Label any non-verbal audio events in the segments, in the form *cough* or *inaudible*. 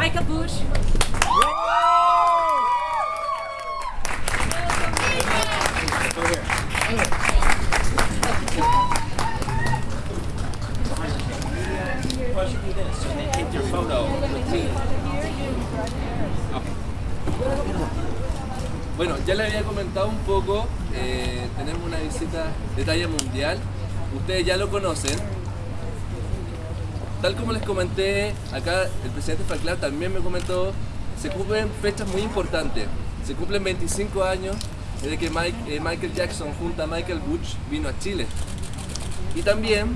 Michael Bush. Bueno, ya les había comentado un poco, eh, tenemos una visita de talla mundial, ustedes ya lo conocen. Tal como les comenté, acá el presidente Falkland también me comentó, se cumplen fechas muy importantes. Se cumplen 25 años desde que Mike- eh, Michael Jackson junto a Michael Butch vino a Chile. Y también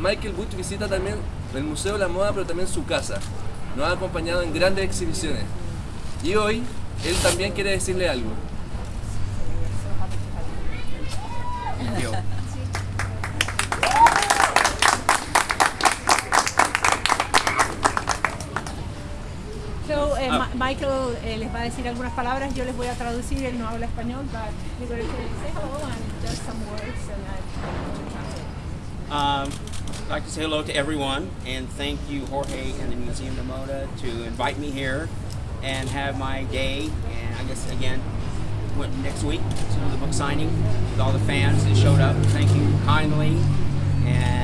Michael Butch visita también el Museo de la Moda, pero también su casa. Nos ha acompañado en grandes exhibiciones. Y hoy él también quiere decirle algo. Eh, les va a decir algunas palabras, yo les voy a traducir, él no habla español, but going to say hello and just some words and I Um, I'd like to say hello to everyone and thank you, Jorge and the Museum de Moda, to invite me here and have my day. And I guess again, went next week to the book signing with all the fans that showed up. Thank you kindly. And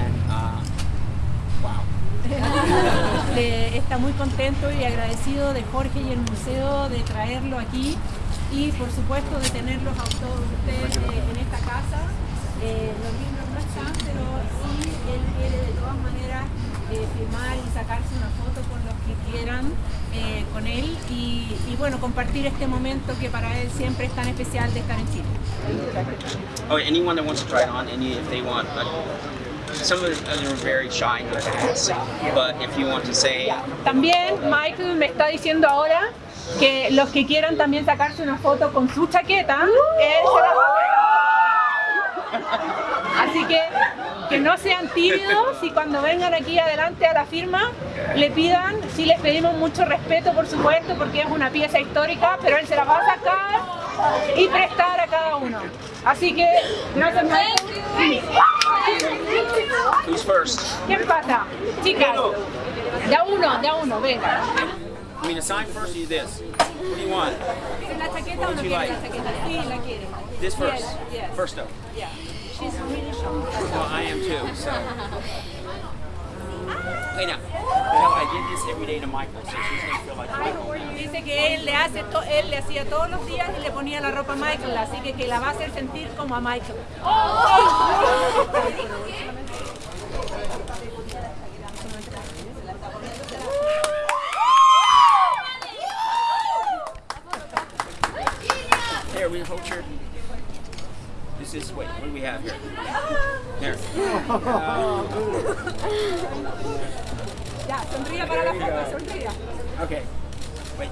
Está muy contento y agradecido de Jorge y el museo de traerlo aquí y por supuesto de tenerlos a todos ustedes eh, en esta casa. Eh, los libros no están, pero sí él quiere de todas maneras eh, firmar y sacarse una foto con los que quieran eh, con él y, bueno, compartir este momento que para él siempre es tan especial de estar en Chile. Oh, anyone that wants to try it on, any if they want. Some of them are very shy and ask, but if you want to say, También Michael me está diciendo ahora que los que quieran también sacarse una foto con su chaqueta, él se la va a Así que que no sean tímidos y cuando vengan aquí adelante a la firma le pidan, sí les pedimos mucho respeto por supuesto porque es una pieza histórica, pero él se la va a sacar y prestar a cada uno. Así que gracias Michael. Who's first? ¿Quién pasa? Chicas, de uno, de uno, venga. I mean, to sign first or you this? What do you want? ¿La chaqueta What would you like? la chaqueta? Sí, la quiere. This first. Yes, yes. First though. Yeah. She's really shy. Well, I am too. So. *laughs* Dice que él le hace to- él le hacía todos los días y le ponía la ropa a Michael, así que que la va a hacer sentir como a Michael. Here, we hold your. This is wait. What do we have here? There. Ya, sonría para la foto, sonría. Okay. Wait.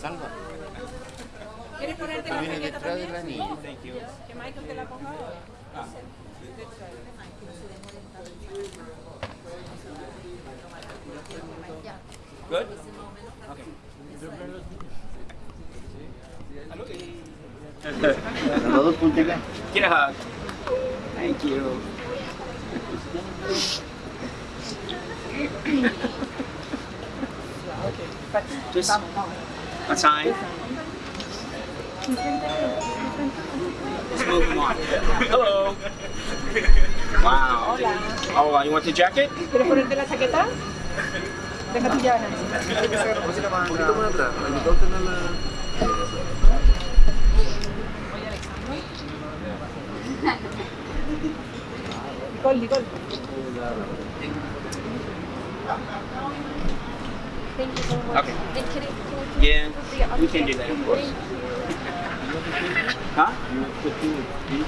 Salva, ¿Quieres ponerte la viene chaqueta detrás de la también? Thank you. Que Michael te la ponga ahora. Good. Okay. los dos puntos acá. Get a hug. Thank you. Just a sign. Let's move on. Hello. *laughs* Wow. Oh, you want the jacket? ¿Quieres ponerte la chaqueta? Deja tu llave. Un poquito más atrás, para que todos la... Nicole, Nicole. Okay. Yeah, we can do that, of course. Huh?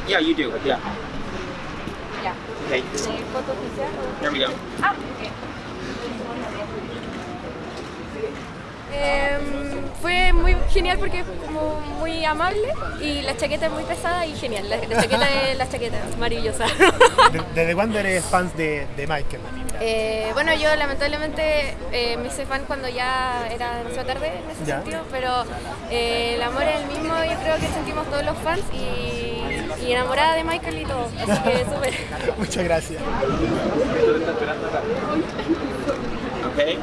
Yeah, you do. Yeah. Fue muy genial porque es como muy amable y la chaqueta es muy pesada y genial. La, la chaqueta es la chaqueta, maravillosa. ¿De- ¿Desde cuándo eres fan de, de Michael? Eh, bueno, yo lamentablemente eh, me hice fan cuando ya era demasiado tarde en ese Ya. sentido, pero eh, el amor es el mismo, yo creo que sentimos todos los fans y, y enamorada de Michael y todo, así que súper. *laughs* Muchas gracias. Okay.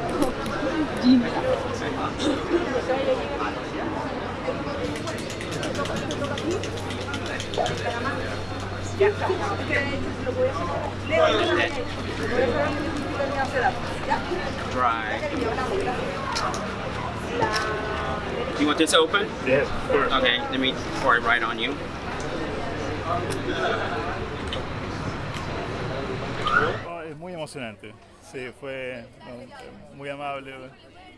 Right. Do you want this open? Yes, of course. Okay, let me pour it right on you. Oh, es muy emocionante. Sí, fue no, muy amable.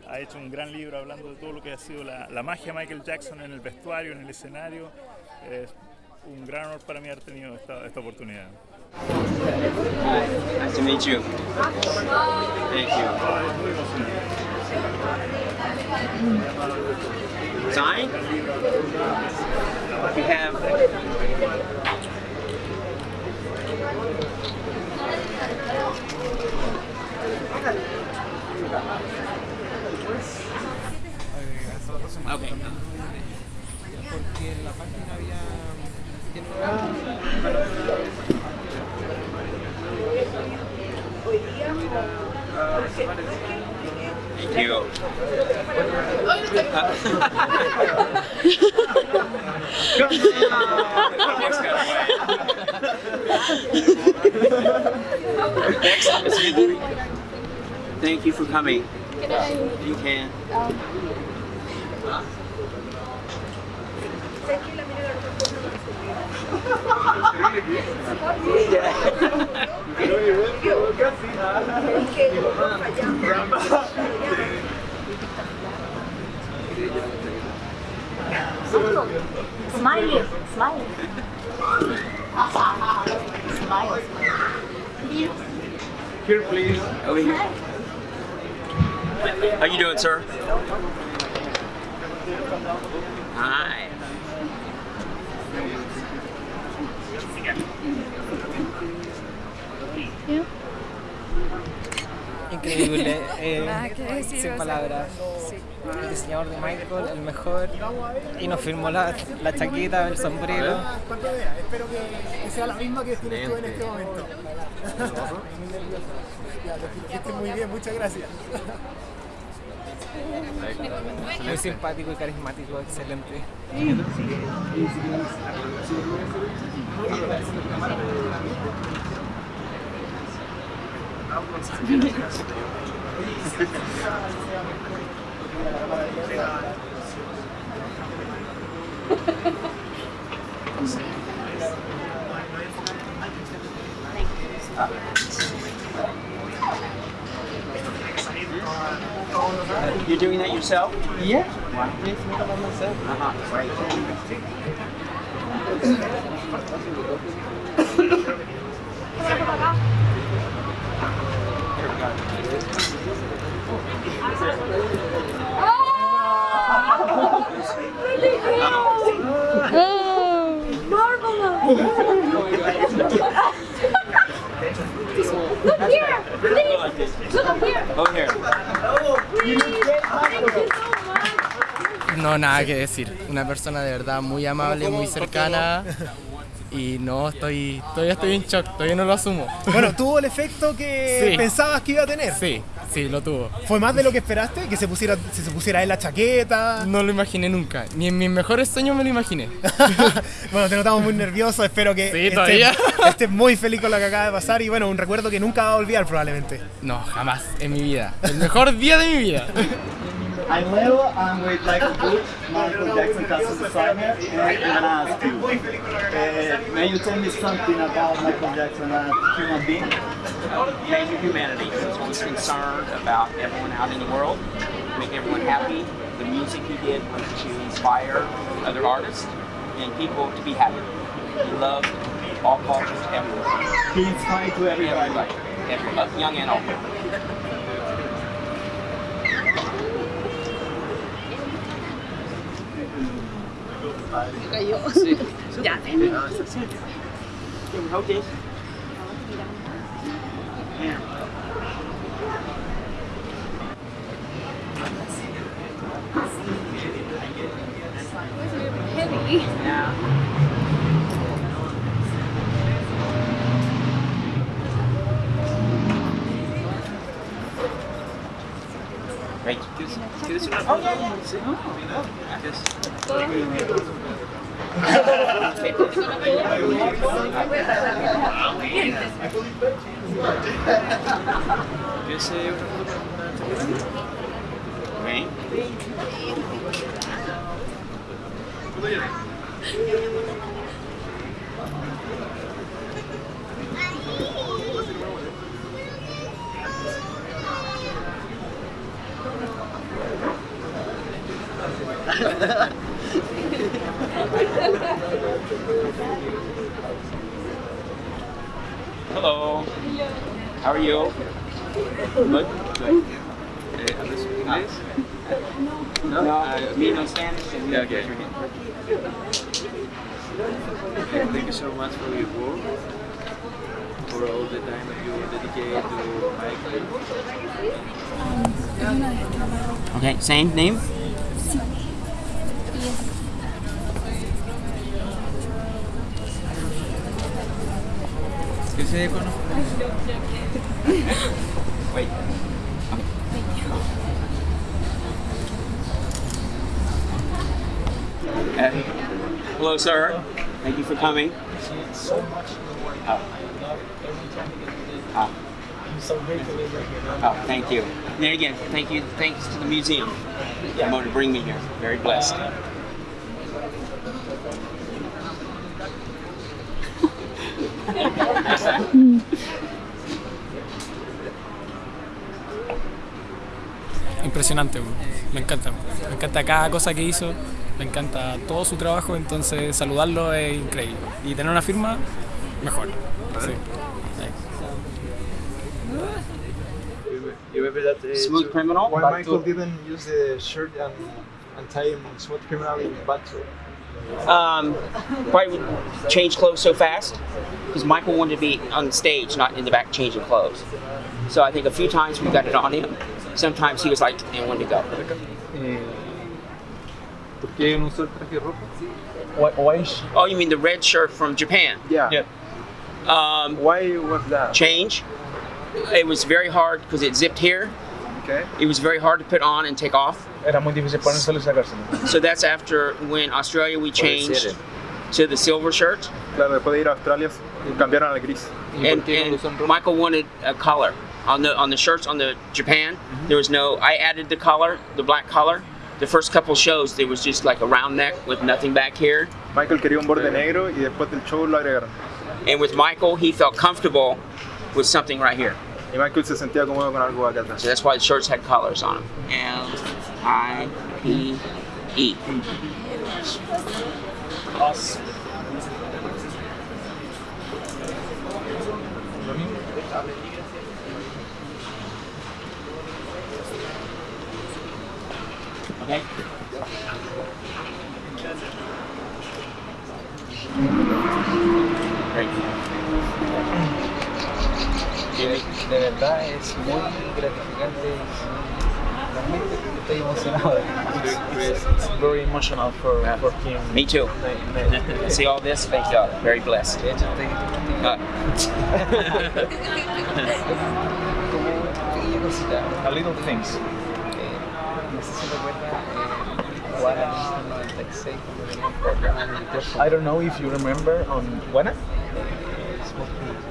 Ha hecho un gran libro hablando de todo lo que ha sido la, la magia Michael Jackson en el vestuario, en el escenario. Es un gran honor para mí haber tenido esta, esta oportunidad. Nice to meet you. Thank you. Muy emocionante. Sign? You have. Okay. Thank you. Next, Miss Hinton. Thank you for coming. You can. Smiley. Smile. Here, please. Over here. How you doing, sir? Hi. Increíble, *laughs* eh, Nada que decir, sin palabras. sí. El diseñador de Michael, el mejor, y nos firmó la, la chaqueta, el sombrero. ¿Cuánto vea? Espero que, sea la misma que tienes tú en este momento. *laughs* ya, muy bien, muchas gracias. Muy simpático y carismático, excelente. You're doing that yourself? Yeah. Wow. Uh-huh. Right. Here we go. No, nada que decir. Una persona de verdad muy amable, muy cercana. Y no, estoy, todavía estoy en shock, todavía no lo asumo. Bueno, *laughs* tuvo el efecto que Sí. pensabas que iba a tener. Sí, sí, lo tuvo. ¿Fue más de lo que esperaste? ¿Que se pusiera, se se pusiera él la chaqueta? No lo imaginé nunca, ni en mis mejores sueños me lo imaginé. *laughs* bueno, te notamos muy nervioso, espero que Sí, estés, *laughs* estés muy feliz con lo que acaba de pasar y bueno, un recuerdo que nunca va a olvidar probablemente. No, jamás en mi vida. El mejor día de mi vida. I'm Leo, I'm with Michael Bush, Michael Jackson Custom Designer, and I'm gonna ask you, uh, may you tell me something about Michael Jackson as a human being? Major humanity. He's always concerned about everyone out in the world, make everyone happy. The music he did was to inspire other artists and people to be happy. He loved all cultures, everyone. He inspired to everybody. Everybody, everybody, young and old. Kayo. ya, Yung how this? Heavy. Yeah. Right. Kiss. Kiss. Oh, yeah, yeah. Kiss. Otra foto para una chaqueta? Ok. Hello. How are you? Good. Good. Eh, ¿Hablas inglés? No, uh, me no Spanish. And Yeah, you okay. raise your hand. Okay, Thank you so much for your work, for all the time that you dedicate to Okay, same name? ¿Qué se conoce? Wait. Uh, hello, sir. Thank you for coming. Oh. Oh. Oh, thank you. And again, thank you. Thanks to the museum. Going to bring me here. Very blessed. Impresionante, me encanta. Me encanta cada cosa que hizo, me encanta todo su trabajo, entonces saludarlo es increíble. Y tener una firma, mejor. Sí. Remember that uh, Smooth criminal? Why Michael to- didn't use the shirt and, and tie him on Smooth Criminal in Battle? Um, probably would change clothes so fast because Michael wanted to be on stage, not in the back changing clothes. So I think a few times we got it on him. Sometimes he was like, and wanted to go. Eh, ¿Por qué no el traje rojo? Why, why is Oh, you mean the red shirt from Japan? Yeah. Um, Why was that? change. It was very hard because it zipped here. Okay. It was very hard to put on and take off. Era muy difícil ponérselo y sacárselo. So that's after when Australia we changed to the silver shirt. Claro, después de ir a Australia cambiaron al gris. and, and Michael wanted a color on the on the shirts on the Japan. Mm-hmm. There was no. I added the color, the black color. The first couple shows, there was just like a round neck with nothing back here. Michael quería un borde negro y después del show lo agregaron. And with Michael, he felt comfortable with something right here. Y Michael se sentía cómodo con algo acá atrás. So that's why the shirts had colors on them. L I P E. Okay. Great. De verdad es muy gratificante. Realmente estoy emocionado. It's very emotional for, for him. Me too. See all this? Thank God. Very blessed. De hecho, estoy Uh, *laughs* a little things. Eh, no sé si recuerda Guara en el 96 cuando tenía un programa en el Terzo. I don't know if you remember on Buena,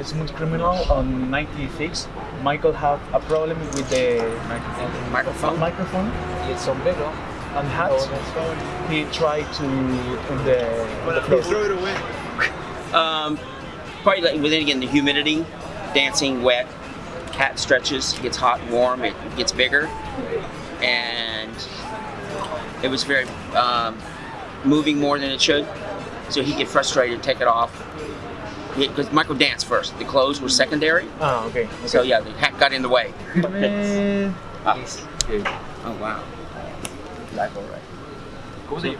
Smooth Criminal on 96, Michael had a problem with the microphone, microphone Y el sombrero. and hat. He tried to on the, on the floor. Um, probably like within again the humidity, dancing wet, cat stretches, gets hot, warm, it gets bigger, and it was very um, moving more than it should. So he'd get frustrated, and take it off. Because Michael danced first, the clothes were secondary. Ah, okay. So yeah, the hat got in the way. Eh, *laughs* Ah. Oh wow. Black all right. ¿Cómo se llama?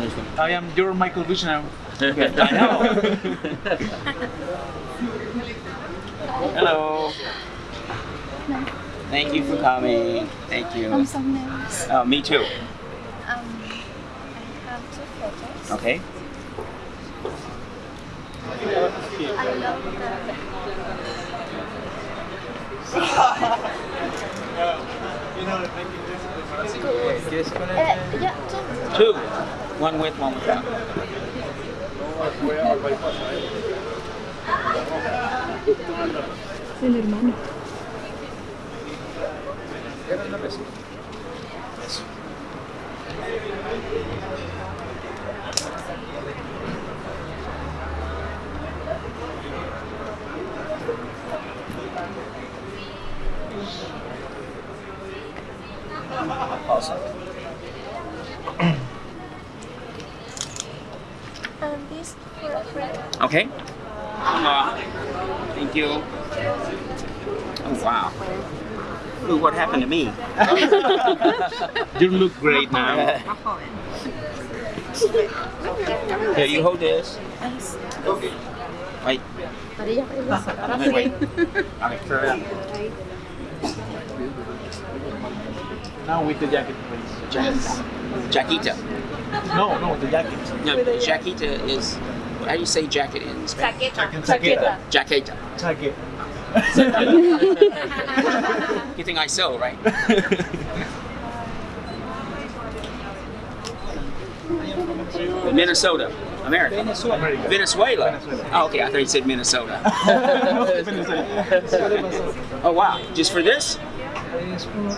His I am your Michael Bush now. I know. Hello. Thank you for coming. Thank you. I'm so nervous. Uh, me too. Um, I have two photos. Okay. I love the. *laughs* Eh, yeah. Two. One with, one without. El hermano. Awesome. And this for a friend. Okay. Uh, thank you. Oh wow. Look what happened to me. *laughs* You look great now. Here, you hold this. Wait. Wait, wait. Okay. Now with the jacket, please. Jaquita. No, no, the jacket. No, Jaquita is. How do you say jacket in Spanish? Chaqueta. Jaqueta. Jacket. *laughs* *laughs* You think I sell, right? *laughs* Minnesota, America. Venezuela. Venezuela. Oh, okay. I thought you said Minnesota. *laughs* *laughs* oh wow! Just for this? Es uno,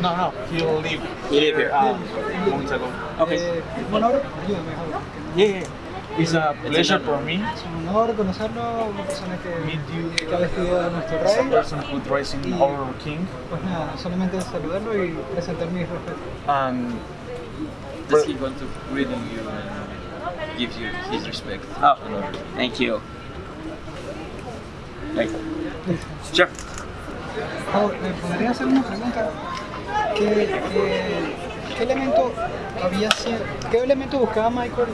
no, no, he'll leave. You live here. Uh. Okay. Eh, bueno, ahora, ayúdame, Javier. Yeah, yeah. It's a pleasure for me. Es un honor conocerlo, una persona que, Meet you. que ha vestido a nuestro As a rey. person who drives in our king. Pues nada, solamente saludarlo y presentar mis respetos. And Does he want to greet you and give you his respect? Oh, thank you. Thank you. Sure. Ahora, ¿me podría hacer una pregunta? ¿Qué, qué- eh, qué elemento había qué elemento buscaba Michael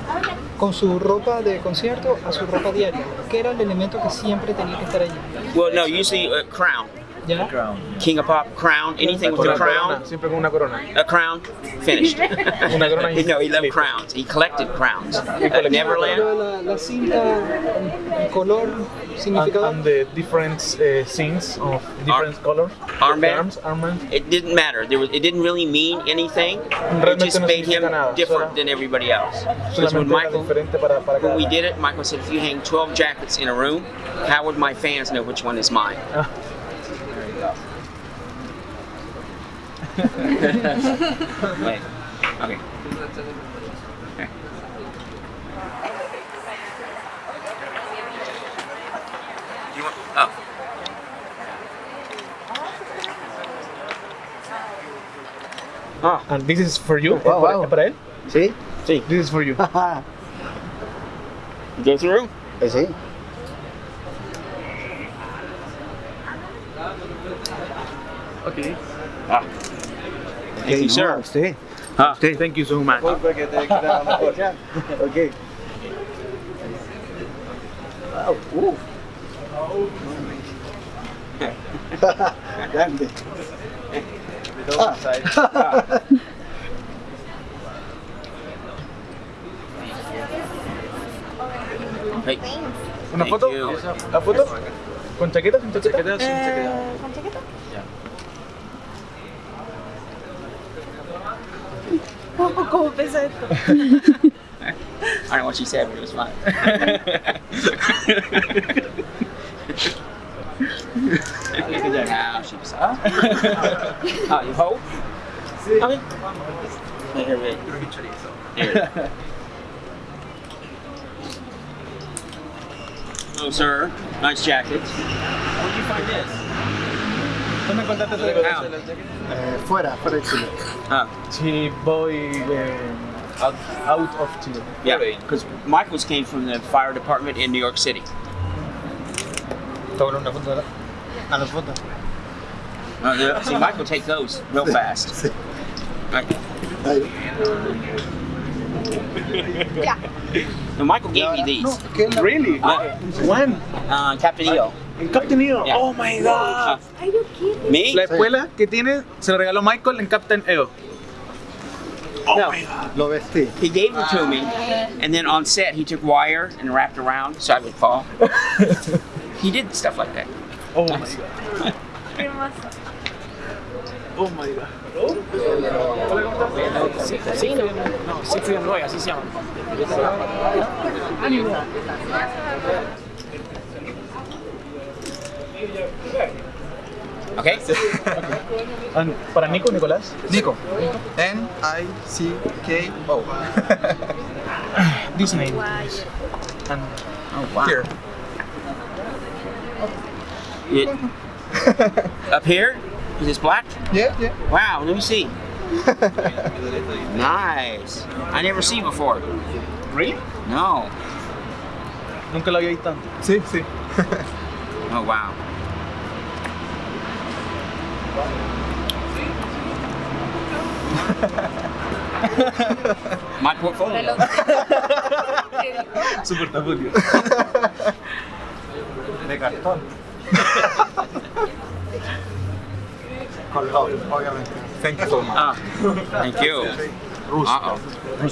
con su ropa de concierto a su ropa diaria? ¿Qué era el elemento que siempre tenía que estar allí? Well, no, usually a crown. Yeah. Crown. King of Pop, crown, anything with Con a crown. siempre con una corona. A crown, finished. *laughs* Una corona y- *laughs* no, he loved crowns. He collected crowns. At Neverland, la, la cinta, color, And, significado. and the different uh, scenes of different colors. armband. Arms, armband. It didn't matter. There was, it didn't really mean anything. It just no made him nada, different solo- than everybody else. Because when Michael, para, para when we did it, Michael said, if you hang 12 jackets in a room, how would my fans know which one is mine? Ah. Wait. Okay. Okay. You want? Oh. Ah, and this is for you. Wow, ¿Es para- wow. ¿Es para él? ¿Sí? Sí. This is for you. *laughs* Go through? Eh, sí. Okay. Ah. Thank you, sir. Usted. Ah. Thank you so much. Porque te queda mejor. Ok. Wow. Uh. Grande. Ah. Hey. ¿Una Thank foto? you. ¿La foto? ¿Con chaqueta? ¿Sin chaqueta? Eh, ¿Con chaqueta? ¿Cómo, cómo pesa esto? I don't know what she said, but it was fine. now she was up. oh, you hold? Okay. Here, wait. Here. Hello, sir. Nice jacket. Where'd you find this? ¿Dónde encontraste esa How? Eh, fuera, fuera de Chile. Ah, Sí, voy eh, out, out of Chile. yeah, because Michael's came from the fire department in New York City. Toma una foto. A las fotos. Uh, see, Michael take those real fast. Right. Yeah. No, Michael gave me these. No, Really? Uh, When? uh, Captain EO. En Captain EO. Yeah. Oh my god. Me? La escuela que tiene se lo regaló Michael en Captain EO. Oh No. my god. Lo vestí. He gave it to me, and then on set he took wire and wrapped around so I would fall. *laughs* he did stuff like that. Oh my god. Oh my god. Siegfried, no, Roy, así se llaman. Okay. And para Nico, Nicolás. Nico. N-I-C-K-O. This name. And oh wow. Here. It, *laughs* up here? Is this black? Yeah, yeah. Wow, let me see. nice. I never seen before. Really? No. Nunca lo había visto antes. Sí, sí. Oh wow. My portfolio. Su portafolio. De cartón. Colgado, obviamente. Thank you so much. Ah, thank you. Uh oh.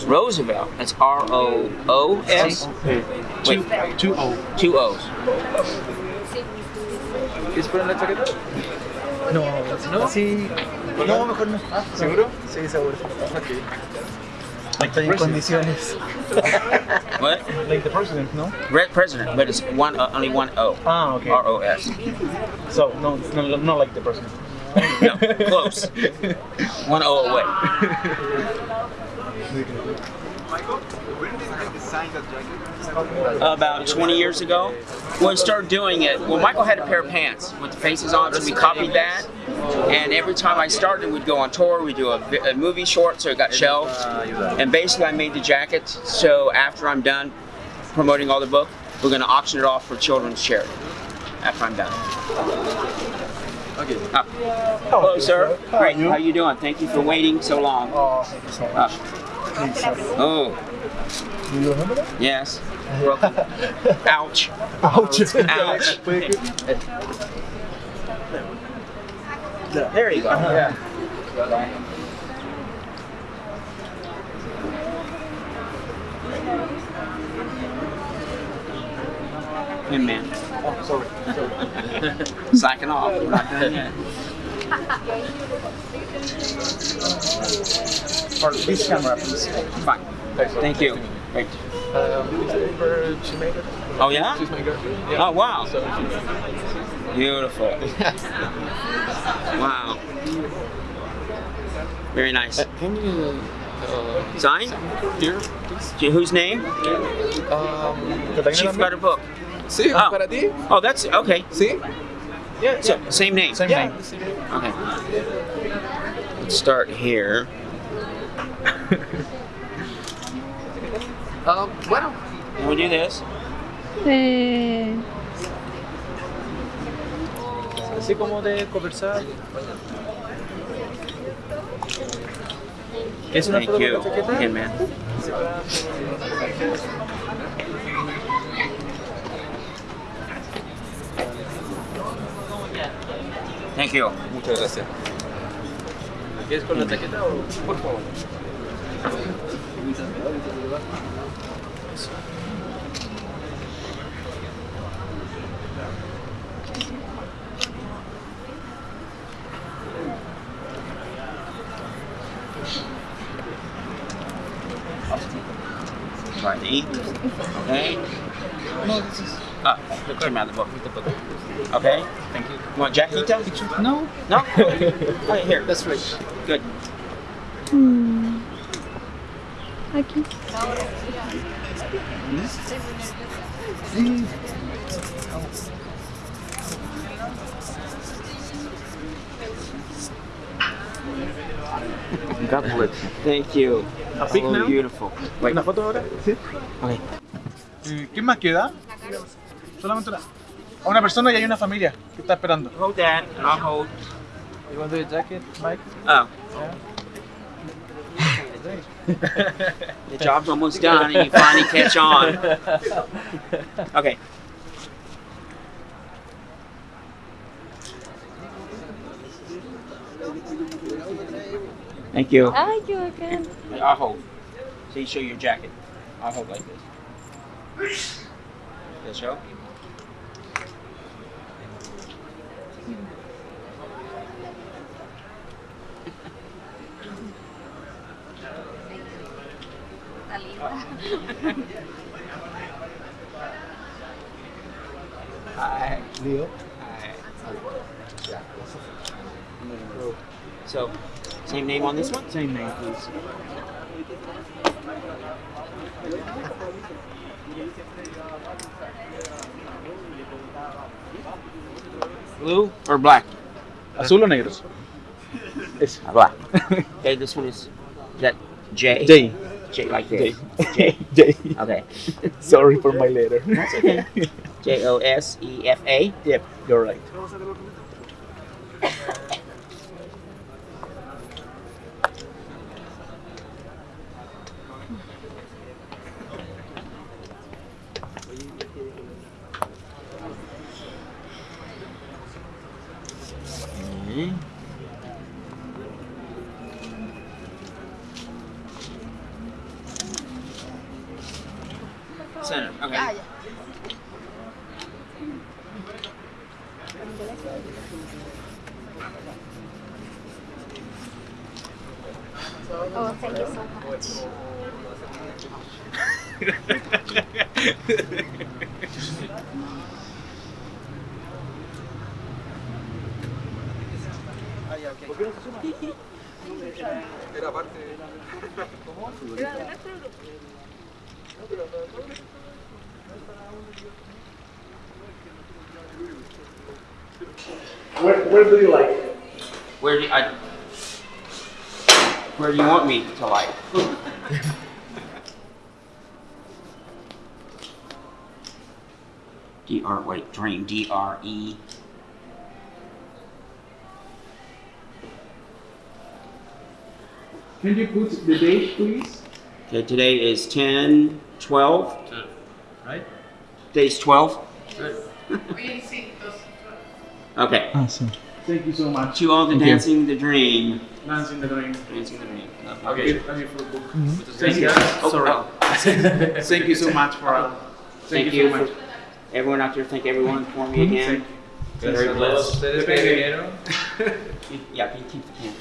Roosevelt. That's R O O S. Two, two O. Two O's. ¿Quieres poner la chaqueta? No, no. Sí. No, mejor no. ¿Seguro? Sí, seguro. Estoy en condiciones. *laughs* What? Like the president, no? Red president, but it's one uh, only one O. Ah, okay. R O S. So, no, it's not, not like the president. No, close. One O away. *laughs* About 20 years ago, when we started doing it, well, Michael had a pair of pants with the faces on, so we copied that. And every time I started, we'd go on tour, we'd do a, a movie short, so it got shelved. And basically, I made the jacket, so after I'm done promoting all the book, we're going to auction it off for children's charity after I'm done. Okay. Ah. Hello, sir. Great. How you doing? Thank you for waiting so long. Oh, thank you so much. Ah. Oh, Do you remember that? yes. *laughs* Ouch. Ouch. Ouch. *laughs* There you go. Yeah. Hey, man. Oh, sorry. sorry. Slacking off. We're not done yet. For this camera, please. Fine. Thank you. Great. Um, for Shoemaker. Oh, yeah? She's my girlfriend. Yeah. Oh, wow. So, Beautiful. Wow. Very nice. can you uh, Sign? here, please? Whose name? Um, Chief got a book. Sí, Oh. para ti. Oh, that's okay. Sí. Yeah, So, yeah. same name. Same yeah. name. Okay. Let's start here. *laughs* Um, bueno. Do this? Eh, Así como de conversar. ¿Es una Thank foto la chaqueta? Thank you. Muchas gracias. ¿Quieres con la chaqueta o por favor? Came out of the book. Okay. Thank you. You want Jackito? No. No? Okay, here. *laughs* That's right. Good. mm, aquí. *laughs* God bless. Thank you. A pic now? beautiful. Wait. ¿Una foto ahora? Sí. Okay. ¿Quién más queda? Solamente una, a una persona y hay una familia que está esperando. Hold that, I'll hold. You want to do a jacket, Mike? Oh. Yeah. *laughs* the job's almost done and you finally catch on. *laughs* Okay. Thank you. Thank you again. I'll hold. So you show your jacket. I'll hold like this. Yes, show? Hi. Leo. Hi. So, same name on this one? Same name, please. Blue or black? ¿Azul o negros? Es ah, black. *laughs* okay, this one is, is that J? J. J like J. this. J. *laughs* J. Okay. *laughs* Sorry for my letter. That's okay. J O S E F A. Yep, you're right. Where, where do you like? Where do you, I, where do you want me to like? *laughs* D R wait dream D R E Can you put the date, please? Okay, today is 10, 12. Right? Today's 12. *laughs* *laughs* Okay. Awesome. Thank you so much. To all the Thank you. dancing the dream. Dancing the dream. Dancing the dream. Okay. Let me for book. Mhm. Thank you. Oh, Sorry. oh. *laughs* Thank you so much for. Uh, Thank, you, for everyone out there. Thank everyone for me Mhm. again. Thank Very you. blessed. Ustedes *laughs* que. Yeah, keep the camera?